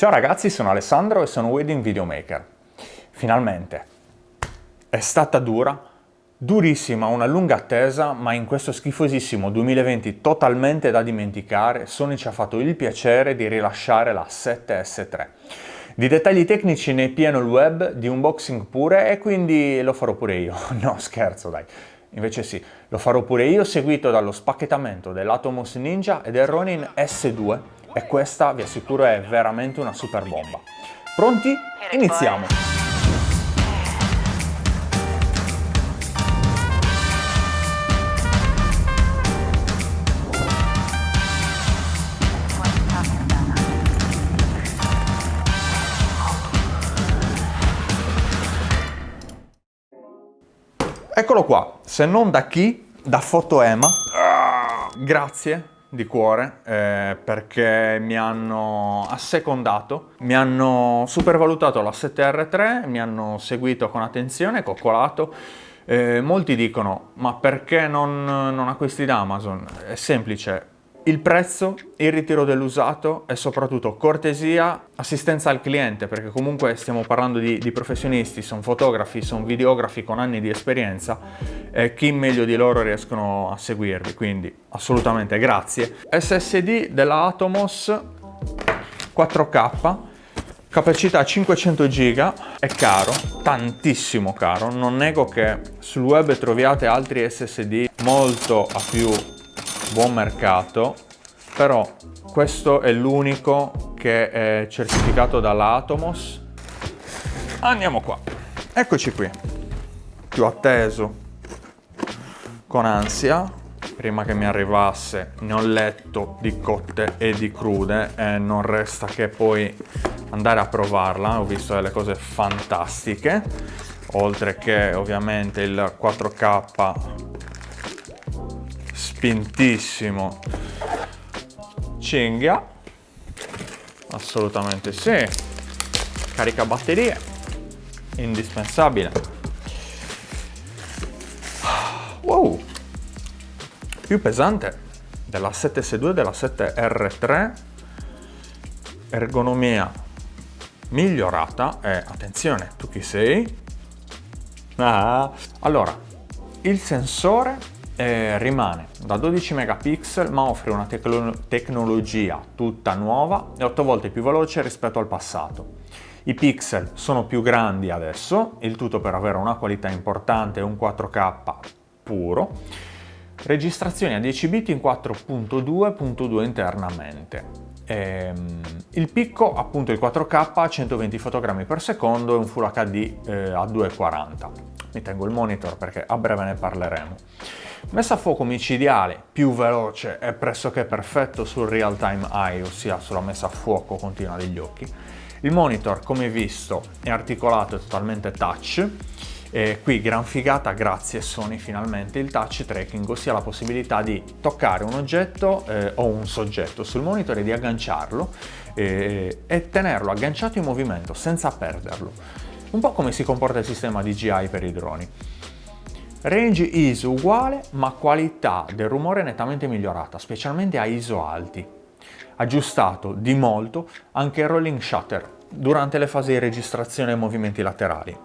Ciao ragazzi, sono Alessandro e sono Wedding Videomaker. Finalmente. È stata dura, durissima, una lunga attesa, ma in questo schifosissimo 2020 totalmente da dimenticare, Sony ci ha fatto il piacere di rilasciare la 7S3. Di dettagli tecnici ne è pieno il web, di unboxing pure, e quindi lo farò pure io. No, scherzo dai. Invece sì, lo farò pure io, seguito dallo spacchettamento dell'Atomos Ninja e del Ronin S2, e questa, vi assicuro, è veramente una super bomba. Pronti? Iniziamo! Eccolo qua, se non da chi? Da Fotoema. Grazie di cuore eh, perché mi hanno assecondato, mi hanno supervalutato la 7R3, mi hanno seguito con attenzione, coccolato. Eh, molti dicono, ma perché non, non acquisti da Amazon? È semplice, il prezzo, il ritiro dell'usato e soprattutto cortesia, assistenza al cliente, perché comunque stiamo parlando di, di professionisti, sono fotografi, sono videografi con anni di esperienza e chi meglio di loro riescono a seguirvi, quindi assolutamente grazie. SSD della Atomos 4K, capacità 500 GB, è caro, tantissimo caro, non nego che sul web troviate altri SSD molto a più buon mercato, però questo è l'unico che è certificato dalla Atomos. Andiamo qua, eccoci qui, più atteso, con ansia, prima che mi arrivasse ne ho letto di cotte e di crude e non resta che poi andare a provarla, ho visto delle cose fantastiche, oltre che ovviamente il 4K spintissimo. Cinghia. Assolutamente sì. Carica batterie. Indispensabile. Wow. Più pesante della 7S2 e della 7R3 ergonomia migliorata. E attenzione tu chi sei? Ah. allora il sensore eh, rimane da 12 megapixel ma offre una tecno tecnologia tutta nuova e 8 volte più veloce rispetto al passato. I pixel sono più grandi adesso, il tutto per avere una qualità importante e un 4K puro. Registrazione a 10 bit in 4.2.2 internamente. Ehm, il picco appunto il 4K a 120 fotogrammi per secondo e un Full HD eh, a 240. Mi tengo il monitor perché a breve ne parleremo. Messa a fuoco micidiale, più veloce e pressoché perfetto sul real time eye, ossia sulla messa a fuoco continua degli occhi. Il monitor, come visto, è articolato e totalmente touch. E qui gran figata, grazie Sony finalmente, il touch tracking, ossia la possibilità di toccare un oggetto eh, o un soggetto sul monitor e di agganciarlo eh, e tenerlo agganciato in movimento senza perderlo. Un po' come si comporta il sistema DJI per i droni. Range ISO uguale, ma qualità del rumore nettamente migliorata, specialmente a ISO alti. Aggiustato di molto anche il rolling shutter durante le fasi di registrazione e movimenti laterali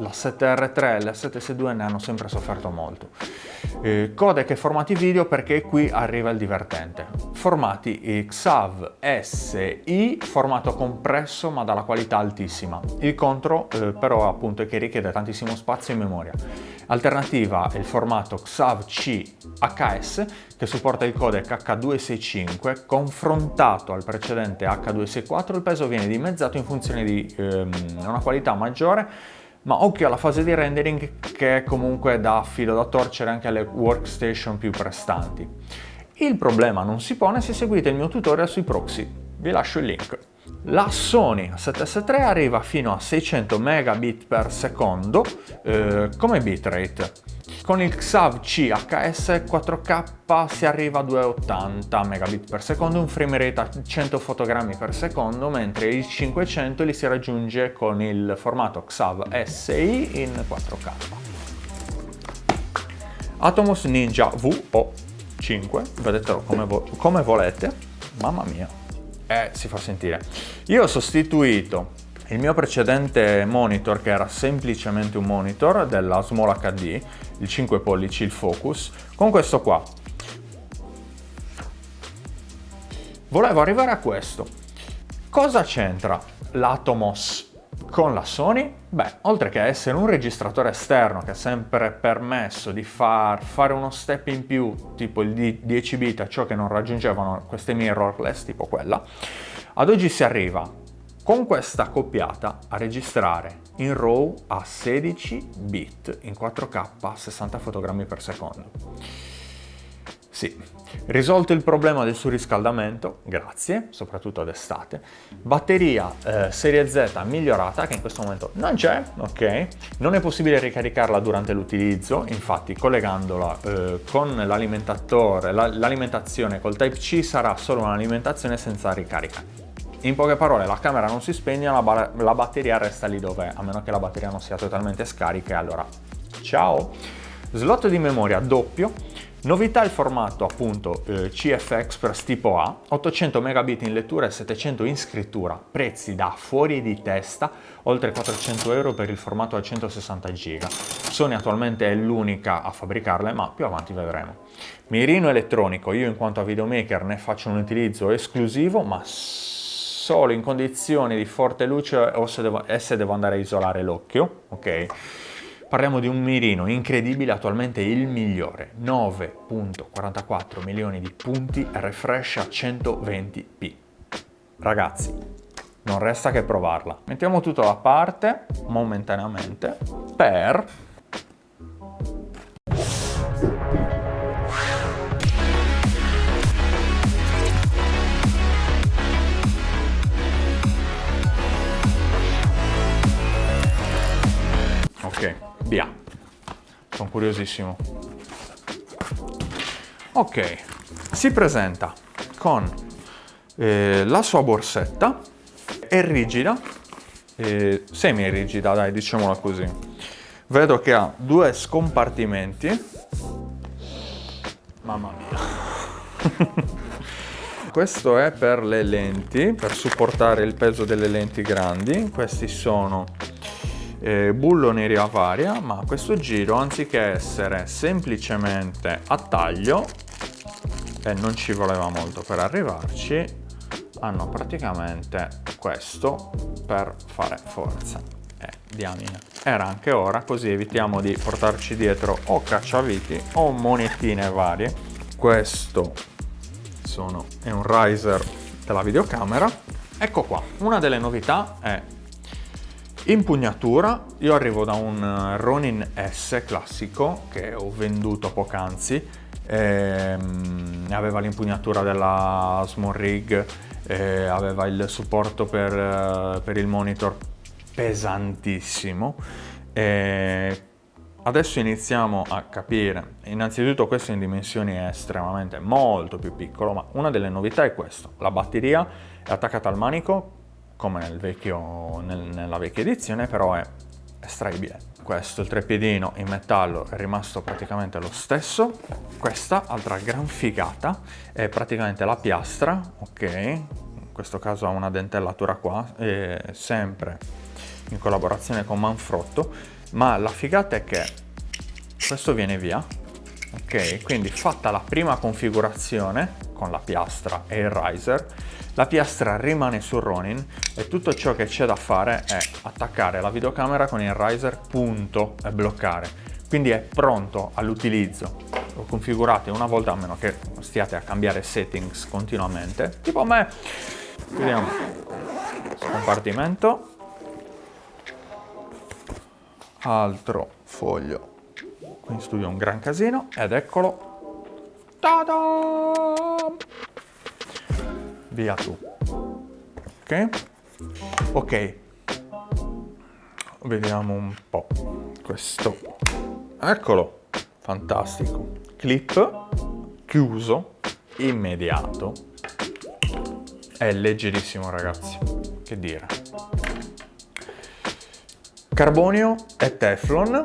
la 7R3 e la 7S2 ne hanno sempre sofferto molto. Eh, codec e formati video perché qui arriva il divertente. Formati XAV SI, formato compresso ma dalla qualità altissima. Il contro eh, però appunto è che richiede tantissimo spazio in memoria. Alternativa è il formato XAV-C HS che supporta il codec H265 confrontato al precedente H264 il peso viene dimezzato in funzione di ehm, una qualità maggiore ma occhio alla fase di rendering che comunque dà filo da torcere anche alle workstation più prestanti. Il problema non si pone se seguite il mio tutorial sui proxy, vi lascio il link. La Sony 7S3 arriva fino a 600 megabit per secondo eh, come bitrate. Con il Xav CHS 4K si arriva a 280 megabit per secondo, un frame rate a 100 fotogrammi per secondo, mentre il 500 li si raggiunge con il formato Xav SI in 4K. Atomos Ninja VO5, vedetelo come, vo come volete, mamma mia e si fa sentire. Io ho sostituito il mio precedente monitor, che era semplicemente un monitor della Small HD, il 5 pollici, il Focus, con questo qua. Volevo arrivare a questo. Cosa c'entra l'Atomos con la Sony? Beh, oltre che essere un registratore esterno che ha sempre permesso di far, fare uno step in più, tipo il 10 bit, a ciò che non raggiungevano queste mirrorless, tipo quella, ad oggi si arriva con questa accoppiata a registrare in RAW a 16 bit in 4K a 60 fotogrammi per secondo. Sì, risolto il problema del surriscaldamento, grazie, soprattutto d'estate. Batteria eh, serie Z migliorata, che in questo momento non c'è, ok? Non è possibile ricaricarla durante l'utilizzo, infatti collegandola eh, con l'alimentatore, l'alimentazione col Type-C sarà solo un'alimentazione senza ricarica. In poche parole, la camera non si spegne, la, la batteria resta lì dov'è, a meno che la batteria non sia totalmente scarica, e allora ciao! Slot di memoria doppio, Novità il formato appunto eh, CF Express tipo A, 800 megabit in lettura e 700 in scrittura, prezzi da fuori di testa, oltre 400 euro per il formato a 160 giga. Sony attualmente è l'unica a fabbricarle, ma più avanti vedremo. Mirino elettronico, io in quanto a videomaker ne faccio un utilizzo esclusivo, ma solo in condizioni di forte luce o se devo, se devo andare a isolare l'occhio, ok? Parliamo di un mirino incredibile, attualmente il migliore, 9.44 milioni di punti, refresh a 120p. Ragazzi, non resta che provarla. Mettiamo tutto da parte, momentaneamente, per Sono curiosissimo. Ok, si presenta con eh, la sua borsetta, è rigida, eh, semi-rigida dai, diciamola così. Vedo che ha due scompartimenti. Mamma mia. Questo è per le lenti, per supportare il peso delle lenti grandi. Questi sono eh, bulloni a varia, ma questo giro anziché essere semplicemente a taglio, e non ci voleva molto per arrivarci, hanno praticamente questo per fare forza. Eh, diamine. Era anche ora, così evitiamo di portarci dietro o cacciaviti o monetine varie. Questo sono, è un riser della videocamera. Ecco qua, una delle novità è Impugnatura, io arrivo da un eh, Ronin S classico che ho venduto poc'anzi, ehm, aveva l'impugnatura della Small Rig, eh, aveva il supporto per, eh, per il monitor pesantissimo. Eh, adesso iniziamo a capire, innanzitutto questo in dimensioni è estremamente molto più piccolo, ma una delle novità è questo, la batteria è attaccata al manico come nel vecchio, nel, nella vecchia edizione, però è estraibile. Questo, il treppiedino in metallo è rimasto praticamente lo stesso. Questa, altra gran figata, è praticamente la piastra, ok? In questo caso ha una dentellatura qua, sempre in collaborazione con Manfrotto, ma la figata è che questo viene via, ok? Quindi fatta la prima configurazione con la piastra e il riser, la piastra rimane sul Ronin e tutto ciò che c'è da fare è attaccare la videocamera con il riser punto e bloccare. Quindi è pronto all'utilizzo. Lo configurate una volta a meno che stiate a cambiare settings continuamente. Tipo me. Vediamo. Scompartimento. Altro foglio. Qui in studio un gran casino ed eccolo. Ta-da! Via tu. Ok? Ok. Vediamo un po' questo. Eccolo. Fantastico. Clip chiuso, immediato. È leggerissimo ragazzi. Che dire. Carbonio e Teflon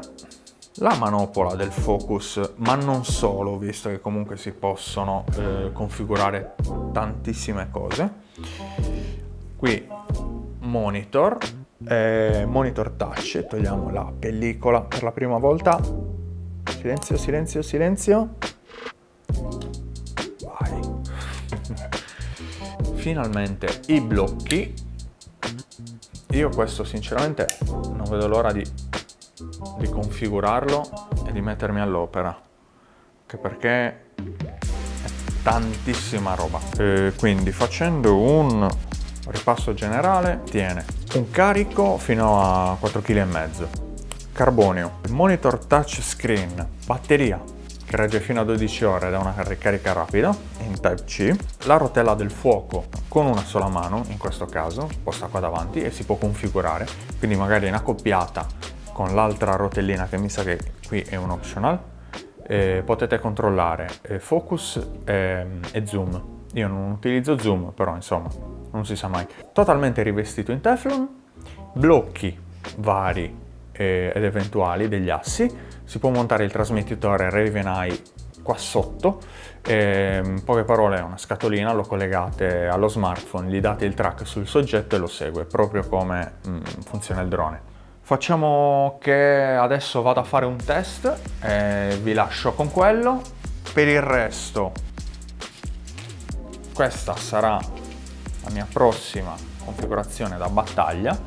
la manopola del focus, ma non solo, visto che comunque si possono eh, configurare tantissime cose. qui monitor, eh, monitor touch, togliamo la pellicola per la prima volta, silenzio, silenzio, silenzio, vai, finalmente i blocchi, io questo sinceramente non vedo l'ora di, di configurarlo e di mettermi all'opera, anche perché è tantissima roba. E quindi facendo un ripasso generale tiene un carico fino a 4,5 kg, carbonio, monitor touchscreen, batteria che regge fino a 12 ore da una ricarica rapida in Type-C, la rotella del fuoco con una sola mano, in questo caso, posta qua davanti e si può configurare, quindi magari in accoppiata con l'altra rotellina che mi sa che qui è un optional, eh, potete controllare eh, focus eh, e zoom. Io non utilizzo zoom, però insomma non si sa mai. Totalmente rivestito in Teflon, blocchi vari eh, ed eventuali degli assi, si può montare il trasmettitore Raven Eye qua sotto, e, in poche parole è una scatolina, lo collegate allo smartphone, gli date il track sul soggetto e lo segue, proprio come mm, funziona il drone. Facciamo che adesso vado a fare un test e vi lascio con quello. Per il resto questa sarà la mia prossima configurazione da battaglia.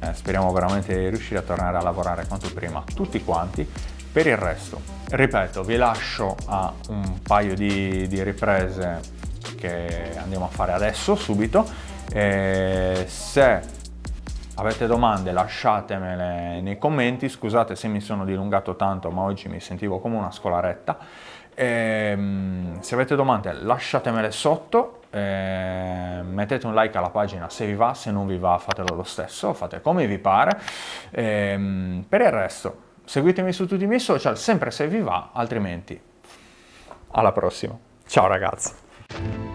Eh, speriamo veramente di riuscire a tornare a lavorare quanto prima tutti quanti. Per il resto ripeto vi lascio a un paio di, di riprese che andiamo a fare adesso subito. E se avete domande lasciatemele nei commenti scusate se mi sono dilungato tanto ma oggi mi sentivo come una scolaretta e, ehm, se avete domande lasciatemele sotto, eh, mettete un like alla pagina se vi va, se non vi va fatelo lo stesso, fate come vi pare. E, ehm, per il resto seguitemi su tutti i miei social, sempre se vi va, altrimenti alla prossima. Ciao ragazzi!